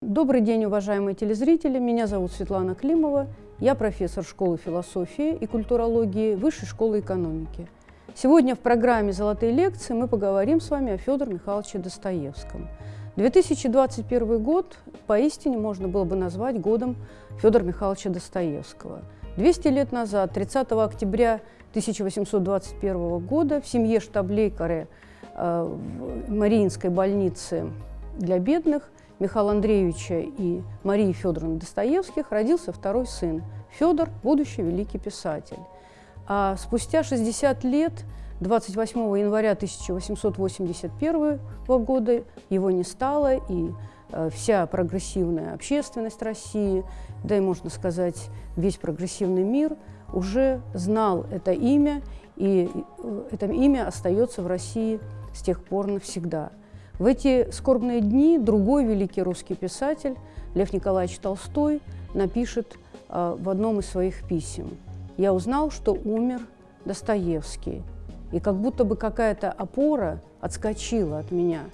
Добрый день, уважаемые телезрители. Меня зовут Светлана Климова. Я профессор школы философии и культурологии Высшей школы экономики. Сегодня в программе «Золотые лекции» мы поговорим с вами о Федоре Михайловиче Достоевском. 2021 год поистине можно было бы назвать годом Федора Михайловича Достоевского. 200 лет назад, 30 октября 1821 года, в семье штаблейкаре э, Мариинской больнице для бедных Михаила Андреевича и Марии Федоровны Достоевских родился второй сын – Федор, будущий великий писатель. А спустя 60 лет, 28 января 1881 года, его не стало, и э, вся прогрессивная общественность России, да и, можно сказать, весь прогрессивный мир уже знал это имя, и э, это имя остается в России с тех пор навсегда. В эти скорбные дни другой великий русский писатель, Лев Николаевич Толстой, напишет э, в одном из своих писем – я узнал, что умер Достоевский. И как будто бы какая-то опора отскочила от меня.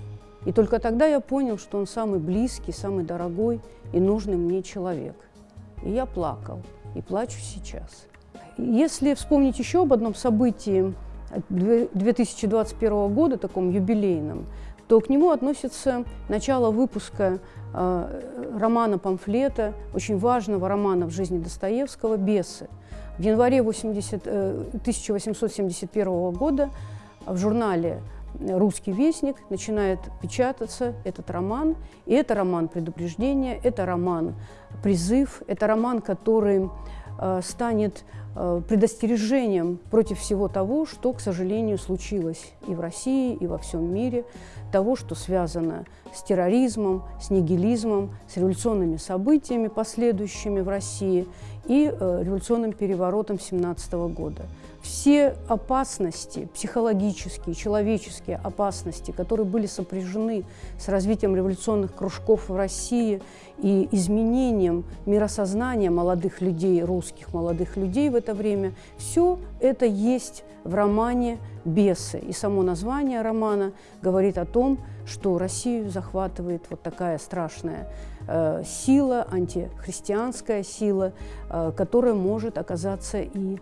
И только тогда я понял, что он самый близкий, самый дорогой и нужный мне человек. И я плакал, и плачу сейчас. Если вспомнить еще об одном событии 2021 года, таком юбилейном, то к нему относится начало выпуска э, романа-памфлета, очень важного романа в жизни Достоевского «Бесы», в январе 80, 1871 э, года в журнале «Русский вестник» начинает печататься этот роман. И это роман предупреждения, это роман призыв, это роман, который э, станет предостережением против всего того, что, к сожалению, случилось и в России, и во всем мире, того, что связано с терроризмом, с нигилизмом, с революционными событиями, последующими в России – и э, революционным переворотом 17 года. Все опасности, психологические, человеческие опасности, которые были сопряжены с развитием революционных кружков в России и изменением миросознания молодых людей, русских молодых людей в это время, все это есть в романе «Бесы». И само название романа говорит о том, что Россию захватывает вот такая страшная э, сила, антихристианская сила, э, которая может оказаться и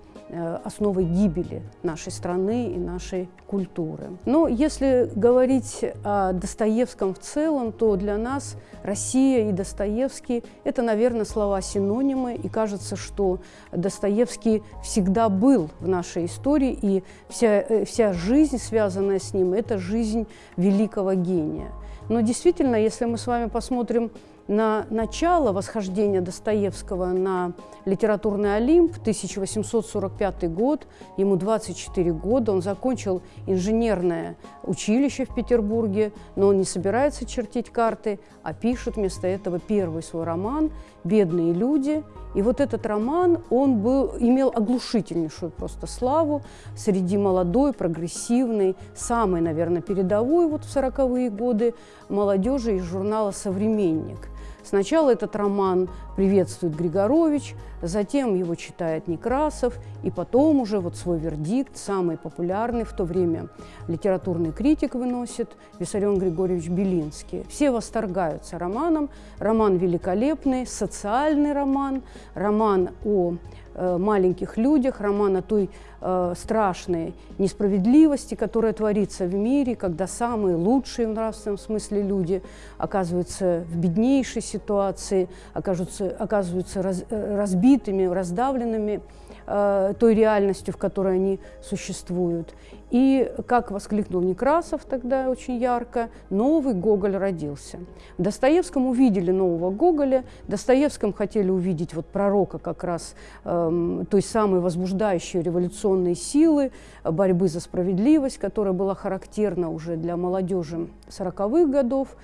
основой гибели нашей страны и нашей культуры. Но если говорить о Достоевском в целом, то для нас Россия и Достоевский – это, наверное, слова-синонимы, и кажется, что Достоевский всегда был в нашей истории, и вся, э, вся жизнь, связанная с ним, это жизнь великого гения. Но действительно, если мы с вами посмотрим на начало восхождения Достоевского на литературный Олимп, 1845 год, ему 24 года, он закончил инженерное училище в Петербурге, но он не собирается чертить карты, а пишет вместо этого первый свой роман «Бедные люди». И вот этот роман, он был, имел оглушительнейшую просто славу среди молодой, прогрессивной, самой, наверное, передовой вот в 40-е годы молодежи из журнала «Современник». Сначала этот роман приветствует Григорович, затем его читает Некрасов, и потом уже вот свой вердикт, самый популярный в то время литературный критик выносит Виссарион Григорьевич Белинский. Все восторгаются романом. Роман великолепный, социальный роман, роман о Э, маленьких людях, роман о той э, страшной несправедливости, которая творится в мире, когда самые лучшие в нравственном смысле люди оказываются в беднейшей ситуации, окажутся, оказываются раз, э, разбитыми, раздавленными той реальностью, в которой они существуют. И, как воскликнул Некрасов тогда очень ярко, новый Гоголь родился. В Достоевском увидели нового Гоголя, в Достоевском хотели увидеть вот пророка как раз э, той самой возбуждающей революционной силы, борьбы за справедливость, которая была характерна уже для молодежи 40-х годов.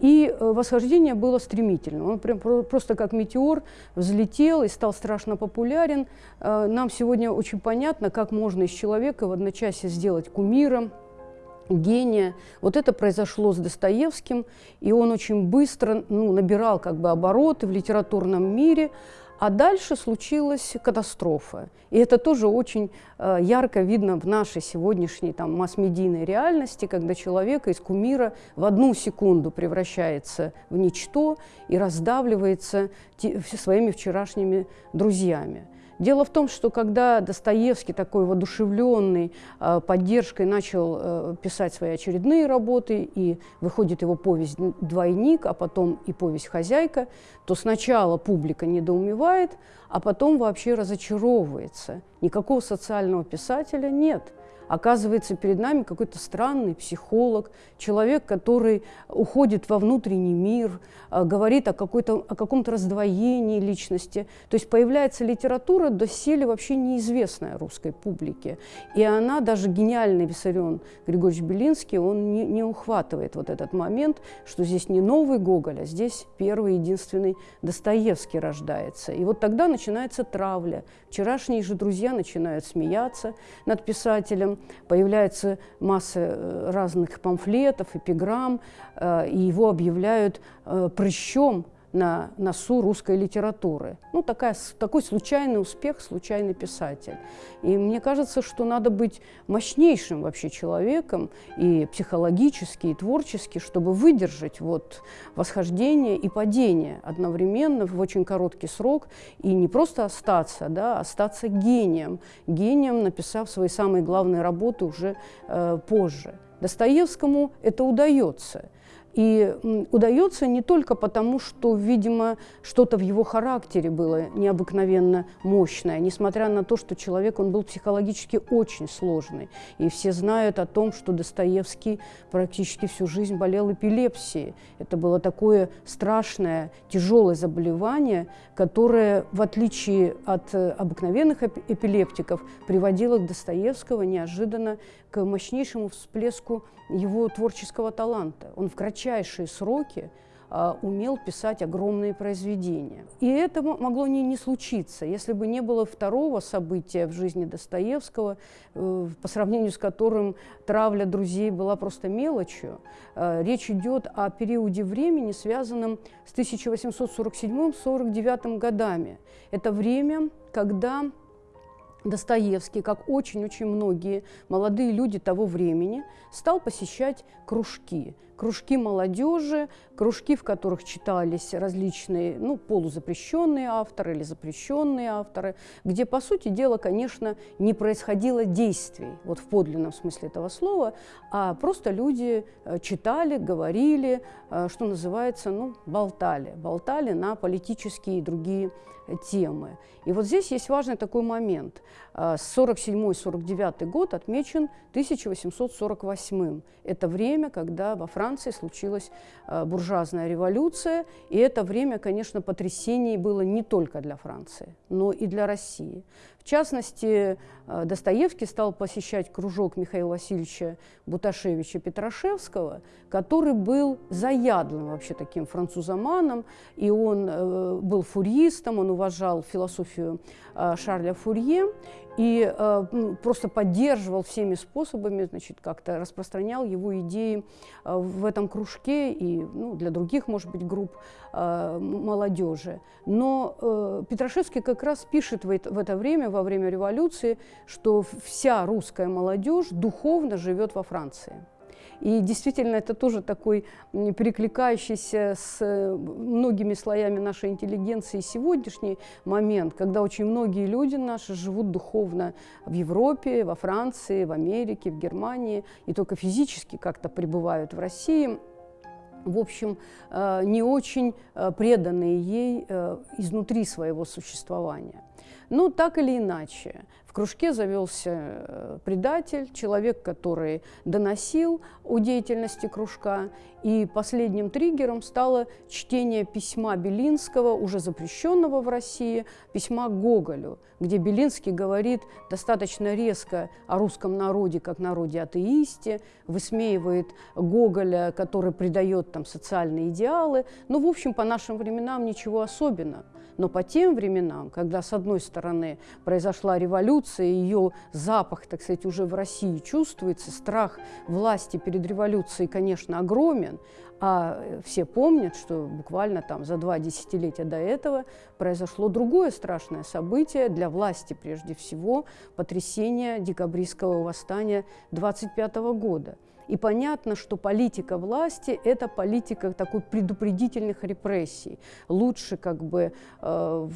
И э, восхождение было стремительно. Он прям просто как метеор взлетел и стал страшно популярен. Э, нам сегодня очень понятно, как можно из человека в одночасье сделать кумира, гения. Вот это произошло с Достоевским, и он очень быстро ну, набирал как бы обороты в литературном мире, А дальше случилась катастрофа. И это тоже очень э, ярко видно в нашей сегодняшней там, масс-медийной реальности, когда человек из кумира в одну секунду превращается в ничто и раздавливается своими вчерашними друзьями. Дело в том, что когда Достоевский, такой воодушевленный э, поддержкой, начал э, писать свои очередные работы, и выходит его повесть «Двойник», а потом и повесть «Хозяйка», то сначала публика недоумевает, а потом вообще разочаровывается. Никакого социального писателя нет – Оказывается, перед нами какой-то странный психолог, человек, который уходит во внутренний мир, а, говорит о, какой-то, о каком-то раздвоении личности. То есть появляется литература, доселе вообще неизвестная русской публике. И она, даже гениальный Виссарион Григорьевич Белинский, он не, не ухватывает вот этот момент, что здесь не новый Гоголь, а здесь первый единственный Достоевский рождается. И вот тогда начинается травля. Вчерашние же друзья начинают смеяться над писателем, появляется масса э, разных памфлетов, эпиграмм, э, и его объявляют э, прыщом на носу русской литературы. Ну, такая, такой случайный успех, случайный писатель. И мне кажется, что надо быть мощнейшим вообще человеком и психологически, и творчески, чтобы выдержать вот восхождение и падение одновременно в очень короткий срок и не просто остаться, да, а остаться гением, гением, написав свои самые главные работы уже э, позже. Достоевскому это удается. И удается не только потому, что, видимо, что-то в его характере было необыкновенно мощное, несмотря на то, что человек, он был психологически очень сложный. И все знают о том, что Достоевский практически всю жизнь болел эпилепсией. Это было такое страшное, тяжелое заболевание, которое, в отличие от э, обыкновенных эпилептиков, приводило к Достоевского неожиданно к мощнейшему всплеску его творческого таланта. Он в кратчайшие сроки а, умел писать огромные произведения. И это могло не, не случиться, если бы не было второго события в жизни Достоевского, э, по сравнению с которым травля друзей была просто мелочью. Э, речь идет о периоде времени, связанном с 1847-49 годами. Это время, когда Достоевский, как очень-очень многие молодые люди того времени, стал посещать кружки кружки молодежи, кружки, в которых читались различные ну, полузапрещенные авторы или запрещенные авторы, где, по сути дела, конечно, не происходило действий, вот в подлинном смысле этого слова, а просто люди э, читали, говорили, э, что называется, ну, болтали, болтали на политические и другие темы. И вот здесь есть важный такой момент. 47-49 э, год отмечен 1848. Это время, когда во Франции случилась э, буржуазная революция, и это время, конечно, потрясений было не только для Франции, но и для России. В частности, э, Достоевский стал посещать кружок Михаила Васильевича Буташевича Петрашевского, который был заядлым вообще таким французоманом, и он э, был фурьистом, он уважал философию Шарля Фурье, и э, просто поддерживал всеми способами, значит, как-то распространял его идеи э, в этом кружке и ну, для других, может быть, групп э, молодежи. Но э, Петрашевский как раз пишет в это, в это время, во время революции, что вся русская молодежь духовно живет во Франции. И действительно, это тоже такой перекликающийся с э, многими слоями нашей интеллигенции сегодняшний момент, когда очень многие люди наши живут духовно в Европе, во Франции, в Америке, в Германии, и только физически как-то пребывают в России в общем, э, не очень э, преданные ей изнутри своего существования. Но так или иначе, кружке завелся э, предатель, человек, который доносил о деятельности кружка. И последним триггером стало чтение письма Белинского, уже запрещенного в России, письма Гоголю, где Белинский говорит достаточно резко о русском народе как народе атеисте, высмеивает Гоголя, который придает там социальные идеалы. Ну, в общем, по нашим временам ничего особенного. Но по тем временам, когда, с одной стороны, произошла революция, ее запах, так сказать, уже в России чувствуется, страх власти перед революцией, конечно, огромен, а все помнят, что буквально там за два десятилетия до этого произошло другое страшное событие для власти, прежде всего, потрясение декабристского восстания 25 года. И понятно, что политика власти – это политика такой предупредительных репрессий. Лучше как бы э,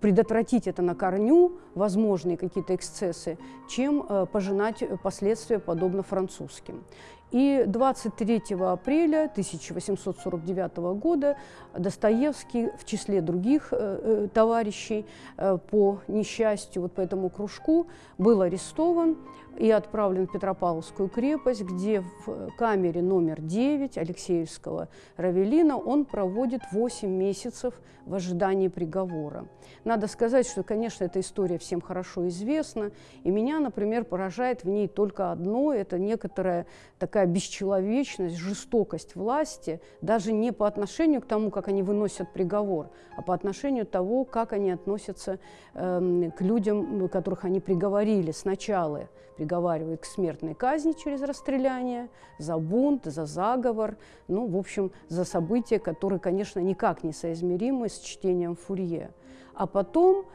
предотвратить это на корню, возможные какие-то эксцессы, чем э, пожинать последствия, подобно французским. И 23 апреля 1849 года Достоевский в числе других э, э, товарищей э, по несчастью, вот по этому кружку, был арестован и отправлен в Петропавловскую крепость, где в камере номер 9 Алексеевского Равелина он проводит 8 месяцев в ожидании приговора. Надо сказать, что, конечно, эта история всем хорошо известна, и меня, например, поражает в ней только одно – это некоторая такая бесчеловечность, жестокость власти, даже не по отношению к тому, как они выносят приговор, а по отношению того, как они относятся э, к людям, которых они приговорили сначала – приговаривают к смертной казни через расстреляние, за бунт, за заговор, ну, в общем, за события, которые, конечно, никак не соизмеримы с чтением Фурье. А потом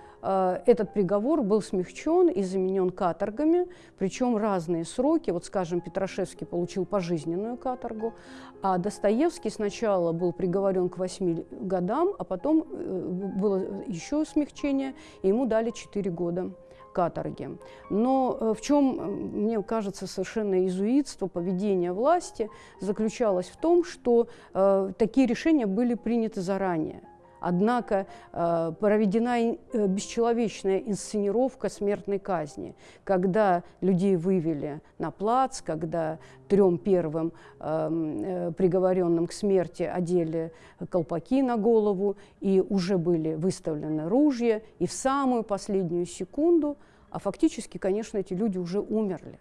этот приговор был смягчен и заменен каторгами, причем разные сроки. Вот, скажем, Петрашевский получил пожизненную каторгу, а Достоевский сначала был приговорен к 8 годам, а потом э, было еще смягчение, и ему дали 4 года каторги. Но э, в чем, э, мне кажется, совершенно иезуитство поведения власти заключалось в том, что э, такие решения были приняты заранее. Однако э, проведена э, бесчеловечная инсценировка смертной казни, когда людей вывели на плац, когда трем первым эм, э, приговоренным к смерти одели колпаки на голову, и уже были выставлены ружья, и в самую последнюю секунду, а фактически, конечно, эти люди уже умерли.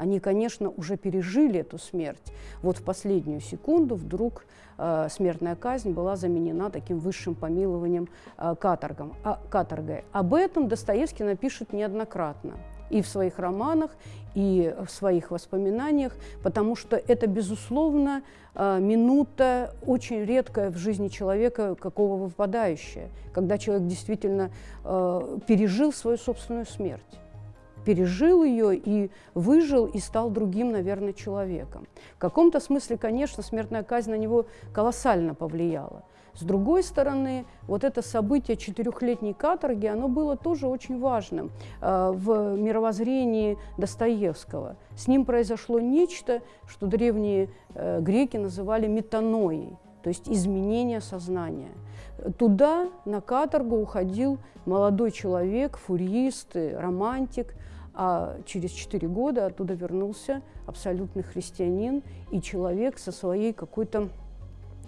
Они, конечно, уже пережили эту смерть. Вот в последнюю секунду вдруг э, смертная казнь была заменена таким высшим помилованием э, каторгом, а, каторгой. Об этом Достоевский напишет неоднократно и в своих романах, и в своих воспоминаниях, потому что это, безусловно, э, минута очень редкая в жизни человека, какого выпадающая, когда человек действительно э, пережил свою собственную смерть пережил ее и выжил, и стал другим, наверное, человеком. В каком-то смысле, конечно, смертная казнь на него колоссально повлияла. С другой стороны, вот это событие четырехлетней каторги, оно было тоже очень важным э, в мировоззрении Достоевского. С ним произошло нечто, что древние э, греки называли метаноей, то есть изменение сознания. Туда, на каторгу, уходил молодой человек, фурист, романтик, а через четыре года оттуда вернулся абсолютный христианин и человек со своей какой-то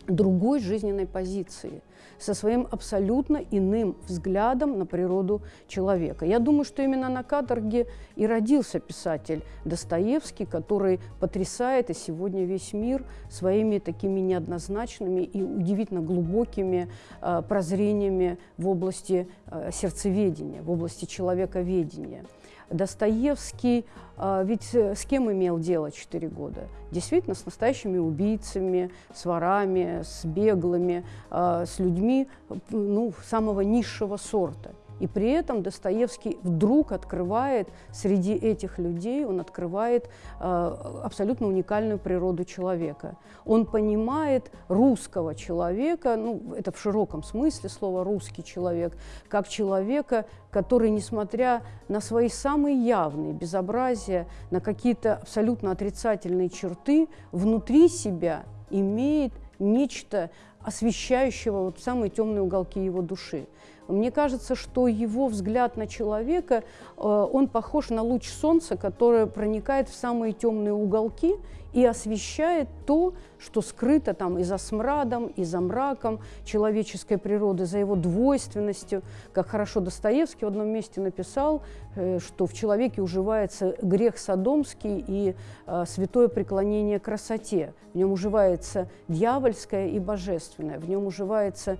другой жизненной позиции, со своим абсолютно иным взглядом на природу человека. Я думаю, что именно на каторге и родился писатель Достоевский, который потрясает и сегодня весь мир своими такими неоднозначными и удивительно глубокими э, прозрениями в области э, сердцеведения, в области человековедения. Достоевский а, ведь э, с кем имел дело 4 года? Действительно, с настоящими убийцами, с ворами, с беглыми, а, с людьми ну, самого низшего сорта. И при этом Достоевский вдруг открывает среди этих людей, он открывает э, абсолютно уникальную природу человека. Он понимает русского человека, ну, это в широком смысле слова «русский человек», как человека, который, несмотря на свои самые явные безобразия, на какие-то абсолютно отрицательные черты, внутри себя имеет нечто освещающего вот самые темные уголки его души. Мне кажется, что его взгляд на человека, э, он похож на луч солнца, который проникает в самые темные уголки и освещает то, что скрыто там и за смрадом, и за мраком человеческой природы, за его двойственностью. Как хорошо Достоевский в одном месте написал, э, что в человеке уживается грех садомский и э, святое преклонение красоте. В нем уживается дьявольское и божественное, в нем уживается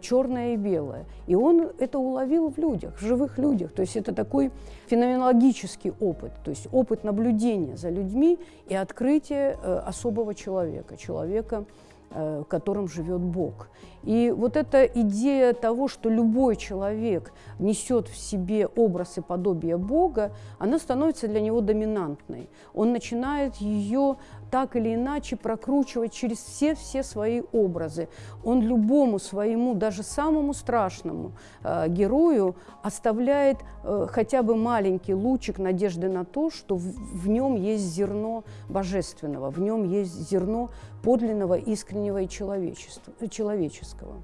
черное и белое. И он это уловил в людях, в живых людях. То есть это такой феноменологический опыт, то есть опыт наблюдения за людьми и открытие э, особого человека, человека, э, в котором живет Бог. И вот эта идея того, что любой человек несет в себе образ и подобие Бога, она становится для него доминантной. Он начинает ее так или иначе прокручивать через все-все свои образы. Он любому своему, даже самому страшному э, герою оставляет э, хотя бы маленький лучик надежды на то, что в, в нем есть зерно божественного, в нем есть зерно подлинного, искреннего и человеческого.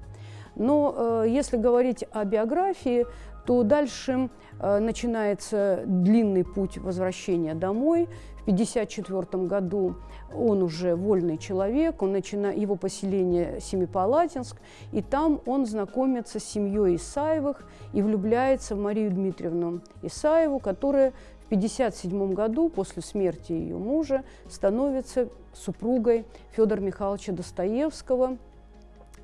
Но э, если говорить о биографии, то дальше э, начинается длинный путь возвращения домой. В 1954 году он уже вольный человек, он начинает, его поселение Семипалатинск, и там он знакомится с семьей Исаевых и влюбляется в Марию Дмитриевну Исаеву, которая в 1957 году, после смерти ее мужа, становится супругой Федора Михайловича Достоевского.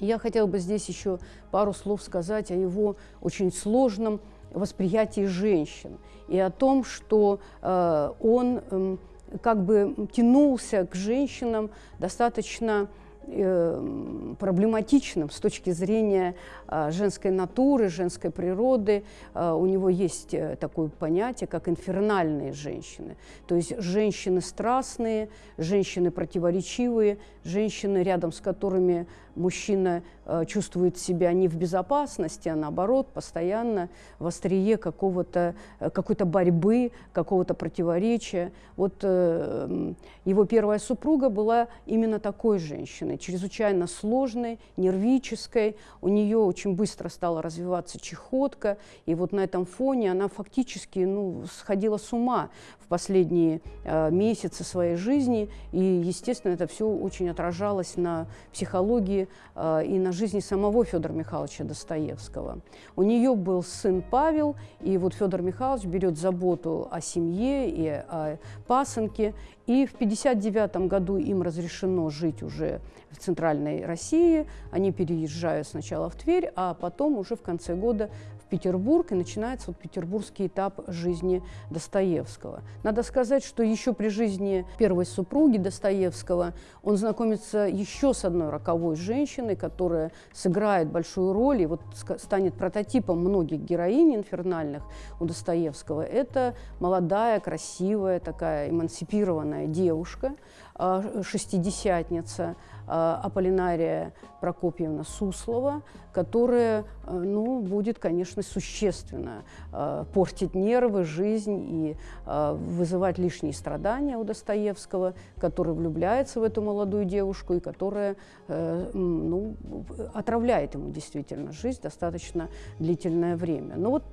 Я хотела бы здесь еще пару слов сказать о его очень сложном восприятии женщин и о том, что э, он э, как бы тянулся к женщинам достаточно э, проблематичным с точки зрения женской натуры, женской природы. Э, у него есть э, такое понятие, как инфернальные женщины. То есть женщины страстные, женщины противоречивые, женщины, рядом с которыми мужчина э, чувствует себя не в безопасности, а наоборот, постоянно в острие какого-то, э, какой-то борьбы, какого-то противоречия. Вот э, его первая супруга была именно такой женщиной, чрезвычайно сложной, нервической. У нее очень быстро стала развиваться чехотка, и вот на этом фоне она фактически ну, сходила с ума в последние э, месяцы своей жизни, и, естественно, это все очень отражалось на психологии э, и на жизни самого Федора Михайловича Достоевского. У нее был сын Павел, и вот Федор Михайлович берет заботу о семье и о пасынке, и в 1959 году им разрешено жить уже в центральной России. Они переезжают сначала в Тверь, а потом уже в конце года Петербург, и начинается вот петербургский этап жизни Достоевского. Надо сказать, что еще при жизни первой супруги Достоевского он знакомится еще с одной роковой женщиной, которая сыграет большую роль и вот станет прототипом многих героинь инфернальных у Достоевского. Это молодая, красивая, такая эмансипированная девушка, а, шестидесятница, Аполлинария Прокопьевна Суслова, которая э, ну, будет, конечно, существенно э, портить нервы, жизнь и э, вызывать лишние страдания у Достоевского, который влюбляется в эту молодую девушку и которая ну, отравляет ему действительно жизнь достаточно длительное время. Но вот,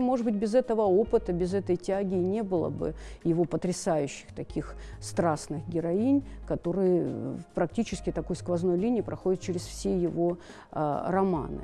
может быть, без этого опыта, без этой тяги не было бы его потрясающих таких страстных героинь, которые практически такой сквозной линии проходят через все его романы романы.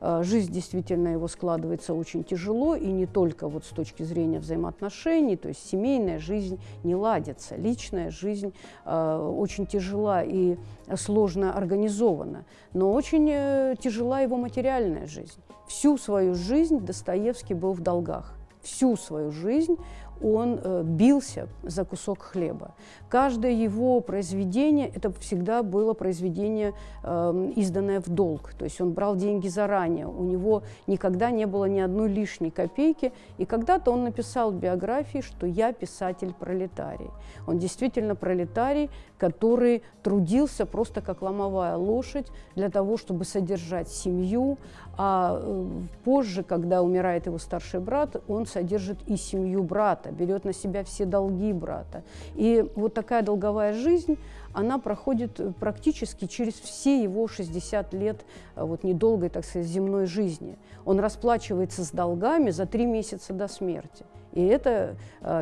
Э, жизнь действительно его складывается очень тяжело, и не только вот с точки зрения взаимоотношений, то есть семейная жизнь не ладится, личная жизнь э, очень тяжела и сложно организована, но очень э, тяжела его материальная жизнь. Всю свою жизнь Достоевский был в долгах. Всю свою жизнь он э, бился за кусок хлеба. Каждое его произведение – это всегда было произведение, э, изданное в долг. То есть он брал деньги заранее, у него никогда не было ни одной лишней копейки. И когда-то он написал в биографии, что «я писатель-пролетарий». Он действительно пролетарий, который трудился просто как ломовая лошадь для того, чтобы содержать семью, а э, позже, когда умирает его старший брат, он содержит и семью брата, берет на себя все долги брата. И вот такая долговая жизнь, она проходит э, практически через все его 60 лет э, вот недолгой, так сказать, земной жизни. Он расплачивается с долгами за три месяца до смерти. И это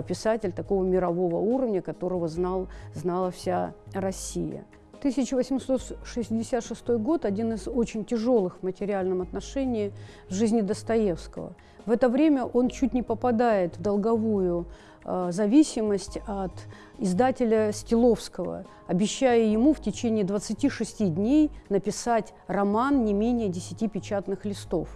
писатель такого мирового уровня, которого знал, знала вся Россия. 1866 год – один из очень тяжелых в материальном отношении в жизни Достоевского. В это время он чуть не попадает в долговую э, зависимость от издателя Стиловского, обещая ему в течение 26 дней написать роман не менее 10 печатных листов.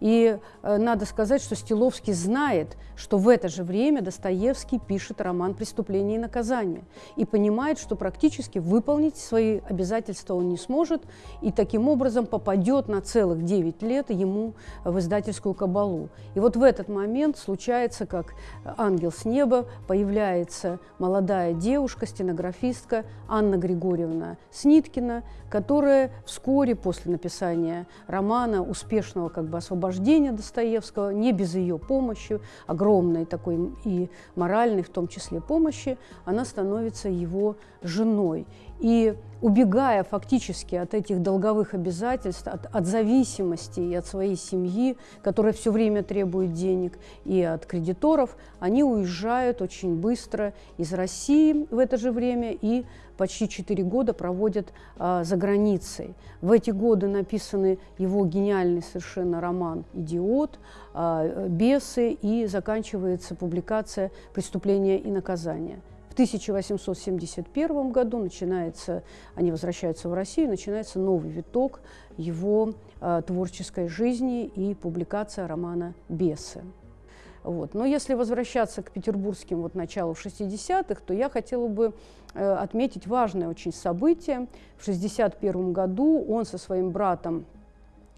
И э, надо сказать, что Стиловский знает, что в это же время Достоевский пишет роман «Преступление и наказание» и понимает, что практически выполнить свои обязательства он не сможет, и таким образом попадет на целых 9 лет ему в издательскую кабалу. И вот в этот момент случается, как ангел с неба, появляется молодая молодая девушка, стенографистка Анна Григорьевна Сниткина, которая вскоре после написания романа, успешного как бы освобождения Достоевского, не без ее помощи, огромной такой и моральной в том числе помощи, она становится его женой. И убегая фактически от этих долговых обязательств, от, от зависимости и от своей семьи, которая все время требует денег, и от кредиторов, они уезжают очень быстро из России в это же время и почти четыре года проводят а, за границей. В эти годы написаны его гениальный совершенно роман «Идиот», а, «Бесы» и заканчивается публикация «Преступление и наказание». 1871 году начинается, они возвращаются в Россию, начинается новый виток его э, творческой жизни и публикация романа «Бесы». Вот. Но если возвращаться к петербургским вот началу 60-х, то я хотела бы э, отметить важное очень событие. В 61 году он со своим братом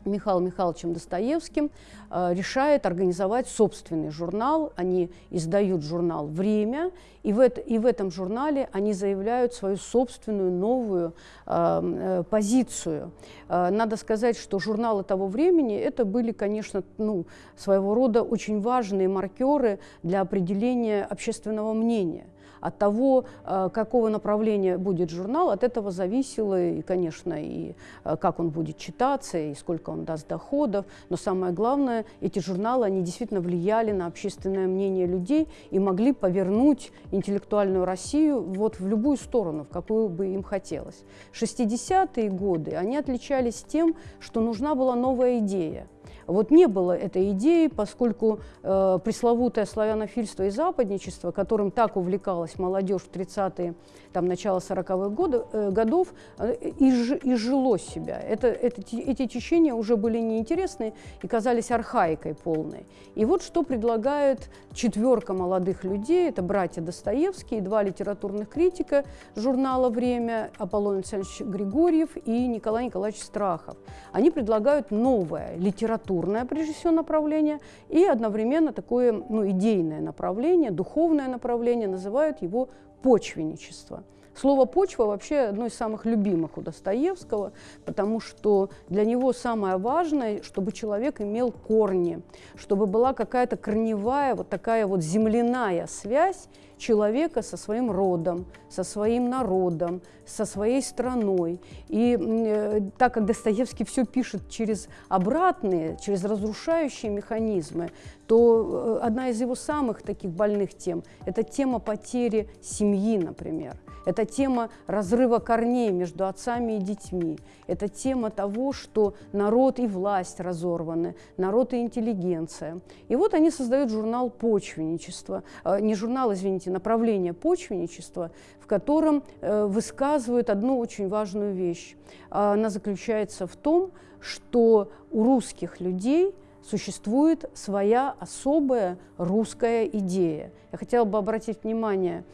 Михаилом Михайловичем Достоевским э, решает организовать собственный журнал. Они издают журнал «Время», и в, это, и в этом журнале они заявляют свою собственную новую э, э, позицию. Э, надо сказать, что журналы того времени это были, конечно, ну, своего рода очень важные маркеры для определения общественного мнения – от того, э, какого направления будет журнал, от этого зависело, и, конечно, и э, как он будет читаться, и сколько он даст доходов. Но самое главное, эти журналы, они действительно влияли на общественное мнение людей и могли повернуть интеллектуальную Россию вот в любую сторону, в какую бы им хотелось. 60-е годы, они отличались тем, что нужна была новая идея. Вот не было этой идеи, поскольку э, пресловутое славянофильство и западничество, которым так увлекалась молодежь в 30-е, там, начало 40-х годы, э, годов, э, изж, изжило себя. Это, это, эти течения уже были неинтересны и казались архаикой полной. И вот что предлагает четверка молодых людей, это братья Достоевские, два литературных критика журнала «Время», Аполлон Александрович Григорьев и Николай Николаевич Страхов. Они предлагают новое литературное прежде всего, направление, и одновременно такое ну, идейное направление, духовное направление, называют его почвенничество. Слово «почва» вообще одно из самых любимых у Достоевского, потому что для него самое важное, чтобы человек имел корни, чтобы была какая-то корневая, вот такая вот земляная связь человека со своим родом, со своим народом, со своей страной. И э, так как Достоевский все пишет через обратные, через разрушающие механизмы, то э, одна из его самых таких больных тем – это тема потери семьи, например. Это тема разрыва корней между отцами и детьми. Это тема того, что народ и власть разорваны, народ и интеллигенция. И вот они создают журнал «Почвенничество», э, не журнал, извините, направление почвенничества, в котором э, высказывают одну очень важную вещь. Она заключается в том, что у русских людей существует своя особая русская идея. Я хотела бы обратить внимание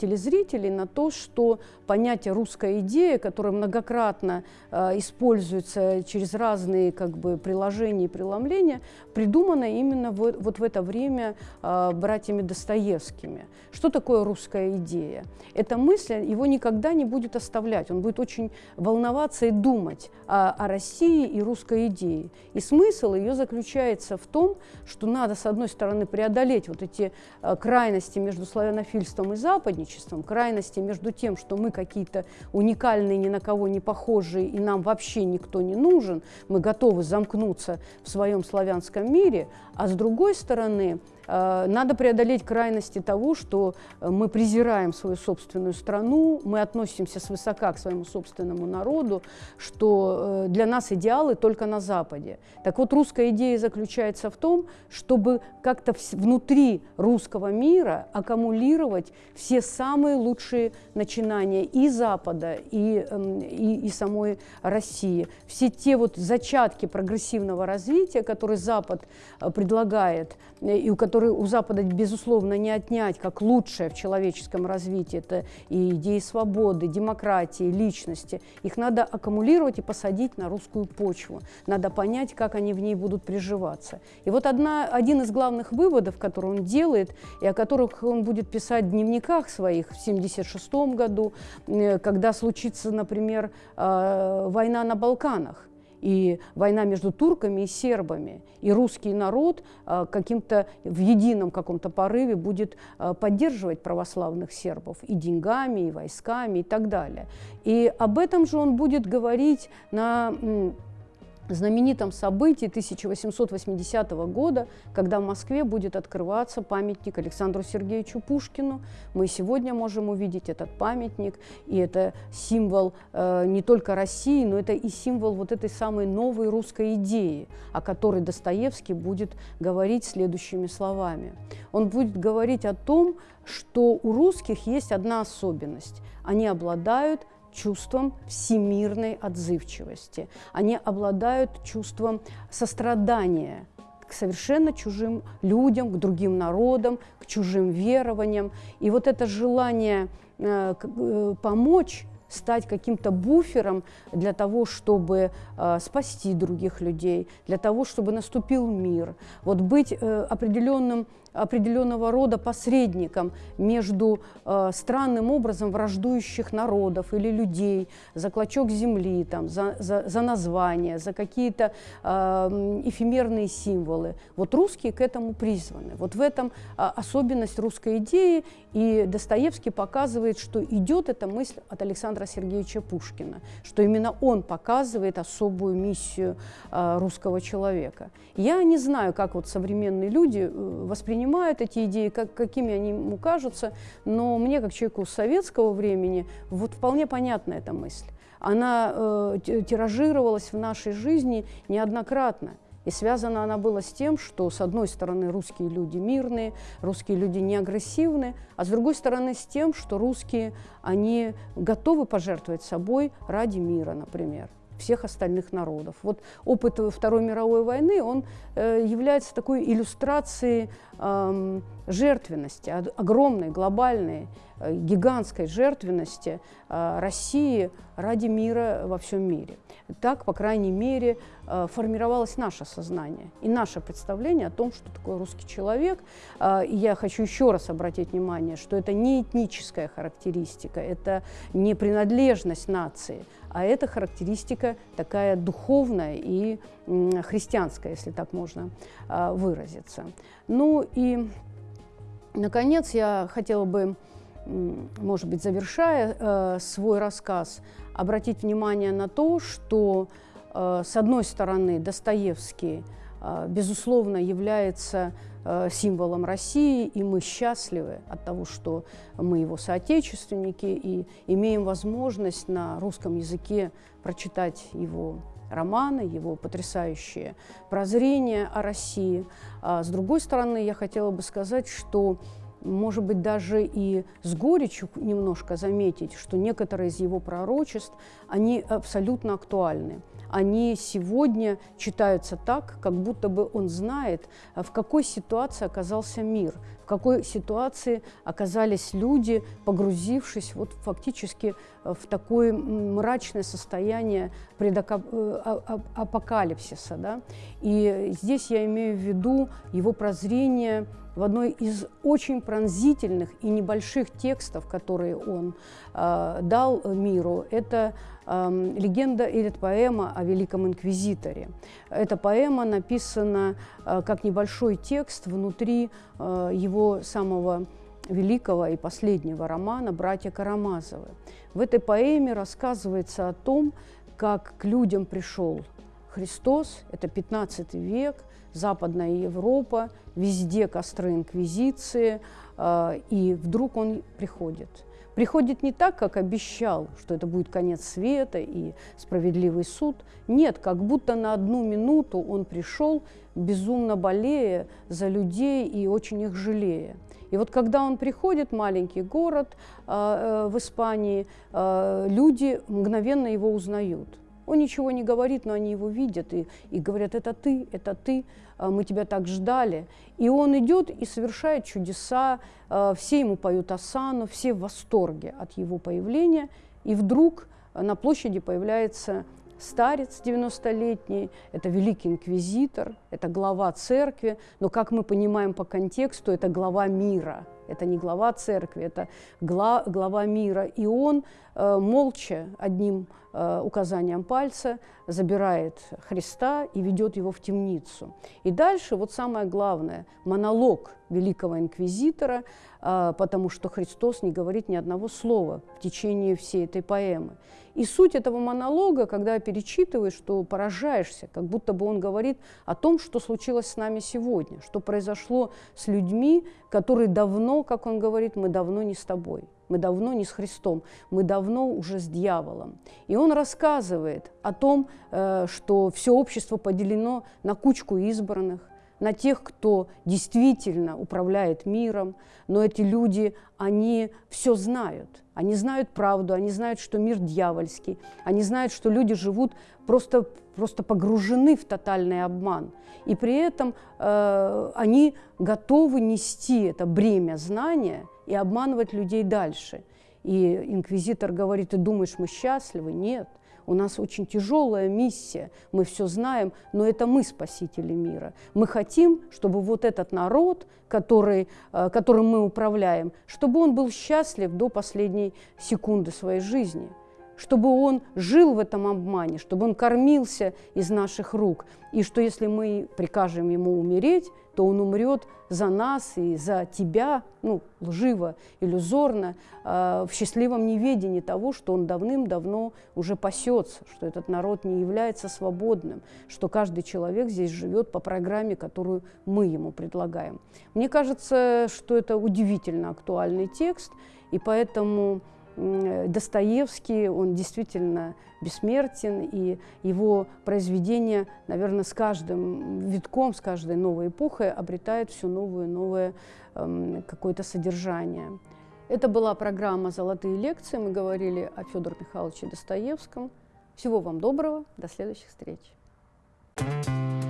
телезрителей на то, что понятие «русская идея», которое многократно э, используется через разные как бы, приложения и преломления, придумано именно в, вот в это время э, братьями Достоевскими. Что такое русская идея? Эта мысль его никогда не будет оставлять, он будет очень волноваться и думать о, о России и русской идее. И смысл ее заключается в том, что надо, с одной стороны, преодолеть вот эти э, крайности между славянофильством и Западом, западничеством, крайности между тем, что мы какие-то уникальные, ни на кого не похожие, и нам вообще никто не нужен, мы готовы замкнуться в своем славянском мире, а с другой стороны, надо преодолеть крайности того, что э, мы презираем свою собственную страну, мы относимся свысока к своему собственному народу, что э, для нас идеалы только на Западе. Так вот, русская идея заключается в том, чтобы как-то внутри русского мира аккумулировать все самые лучшие начинания и Запада, и, эм, и, и самой России. Все те вот зачатки прогрессивного развития, которые Запад предлагает, и у которых которые у Запада, безусловно, не отнять как лучшее в человеческом развитии. Это и идеи свободы, демократии, личности. Их надо аккумулировать и посадить на русскую почву. Надо понять, как они в ней будут приживаться. И вот одна, один из главных выводов, который он делает, и о которых он будет писать в дневниках своих в 1976 году, э, когда случится, например, э, война на Балканах и война между турками и сербами. И русский народ а, каким-то в едином каком-то порыве будет а, поддерживать православных сербов и деньгами, и войсками, и так далее. И об этом же он будет говорить на знаменитом событии 1880 года, когда в Москве будет открываться памятник Александру Сергеевичу Пушкину. Мы сегодня можем увидеть этот памятник, и это символ э, не только России, но это и символ вот этой самой новой русской идеи, о которой Достоевский будет говорить следующими словами. Он будет говорить о том, что у русских есть одна особенность. Они обладают чувством всемирной отзывчивости. Они обладают чувством сострадания к совершенно чужим людям, к другим народам, к чужим верованиям. И вот это желание э, э, помочь стать каким-то буфером для того, чтобы э, спасти других людей, для того, чтобы наступил мир. Вот быть э, определенным определенного рода посредником между э, странным образом враждующих народов или людей за клочок земли, там, за, за, за названия, за какие-то э, эфемерные символы. Вот русские к этому призваны. Вот в этом э, особенность русской идеи, и Достоевский показывает, что идет эта мысль от Александра Сергеевича Пушкина, что именно он показывает особую миссию э, русского человека. Я не знаю, как вот современные люди э, воспринимают воспринимают эти идеи, как, какими они ему кажутся, но мне, как человеку советского времени, вот вполне понятна эта мысль. Она э, тиражировалась в нашей жизни неоднократно. И связана она была с тем, что, с одной стороны, русские люди мирные, русские люди не агрессивны, а с другой стороны, с тем, что русские, они готовы пожертвовать собой ради мира, например всех остальных народов. Вот опыт Второй мировой войны, он э, является такой иллюстрацией э, жертвенности, огромной, глобальной, э, гигантской жертвенности э, России ради мира во всем мире. Так, по крайней мере, э, формировалось наше сознание и наше представление о том, что такое русский человек. Э, и я хочу еще раз обратить внимание, что это не этническая характеристика, это не принадлежность нации, а это характеристика такая духовная и христианская, если так можно э, выразиться. Ну и, наконец, я хотела бы, может быть, завершая э, свой рассказ, обратить внимание на то, что, э, с одной стороны, Достоевский, безусловно, является э, символом России, и мы счастливы от того, что мы его соотечественники и имеем возможность на русском языке прочитать его романы, его потрясающее прозрение о России. А с другой стороны, я хотела бы сказать, что может быть, даже и с горечью немножко заметить, что некоторые из его пророчеств, они абсолютно актуальны. Они сегодня читаются так, как будто бы он знает, в какой ситуации оказался мир, в какой ситуации оказались люди, погрузившись вот фактически в такое мрачное состояние. Э, да? И здесь я имею в виду его прозрение – в одной из очень пронзительных и небольших текстов, которые он э, дал миру, это э, легенда или поэма о Великом Инквизиторе. Эта поэма написана э, как небольшой текст внутри э, его самого великого и последнего романа «Братья Карамазовы». В этой поэме рассказывается о том, как к людям пришел Христос, это 15 век, Западная Европа, везде костры инквизиции, э, и вдруг он приходит. Приходит не так, как обещал, что это будет конец света и справедливый суд. Нет, как будто на одну минуту он пришел, безумно болея за людей и очень их жалея. И вот когда он приходит, маленький город э, э, в Испании, э, люди мгновенно его узнают. Он ничего не говорит, но они его видят и, и говорят, это ты, это ты, а, мы тебя так ждали. И он идет и совершает чудеса, а, все ему поют осану, все в восторге от его появления. И вдруг на площади появляется старец 90-летний, это великий инквизитор, это глава церкви, но, как мы понимаем по контексту, это глава мира. Это не глава церкви, это глава мира. И он э, молча одним Э, указанием пальца, забирает Христа и ведет его в темницу. И дальше, вот самое главное, монолог великого инквизитора, э, потому что Христос не говорит ни одного слова в течение всей этой поэмы. И суть этого монолога, когда перечитываешь, что поражаешься, как будто бы он говорит о том, что случилось с нами сегодня, что произошло с людьми, которые давно, как он говорит, мы давно не с тобой. Мы давно не с Христом, мы давно уже с дьяволом. И он рассказывает о том, э, что все общество поделено на кучку избранных, на тех, кто действительно управляет миром, но эти люди, они все знают. Они знают правду, они знают, что мир дьявольский, они знают, что люди живут просто, просто погружены в тотальный обман. И при этом э, они готовы нести это бремя знания и обманывать людей дальше. И инквизитор говорит, ты думаешь, мы счастливы? Нет. У нас очень тяжелая миссия, мы все знаем, но это мы спасители мира. Мы хотим, чтобы вот этот народ, который, э, которым мы управляем, чтобы он был счастлив до последней секунды своей жизни – чтобы он жил в этом обмане, чтобы он кормился из наших рук, и что если мы прикажем ему умереть, то он умрет за нас и за тебя, ну, лживо, иллюзорно, э, в счастливом неведении того, что он давным-давно уже пасется, что этот народ не является свободным, что каждый человек здесь живет по программе, которую мы ему предлагаем. Мне кажется, что это удивительно актуальный текст, и поэтому Достоевский, он действительно бессмертен, и его произведения, наверное, с каждым витком, с каждой новой эпохой обретают все новое новое эм, какое-то содержание. Это была программа «Золотые лекции». Мы говорили о Федоре Михайловиче Достоевском. Всего вам доброго. До следующих встреч. thank you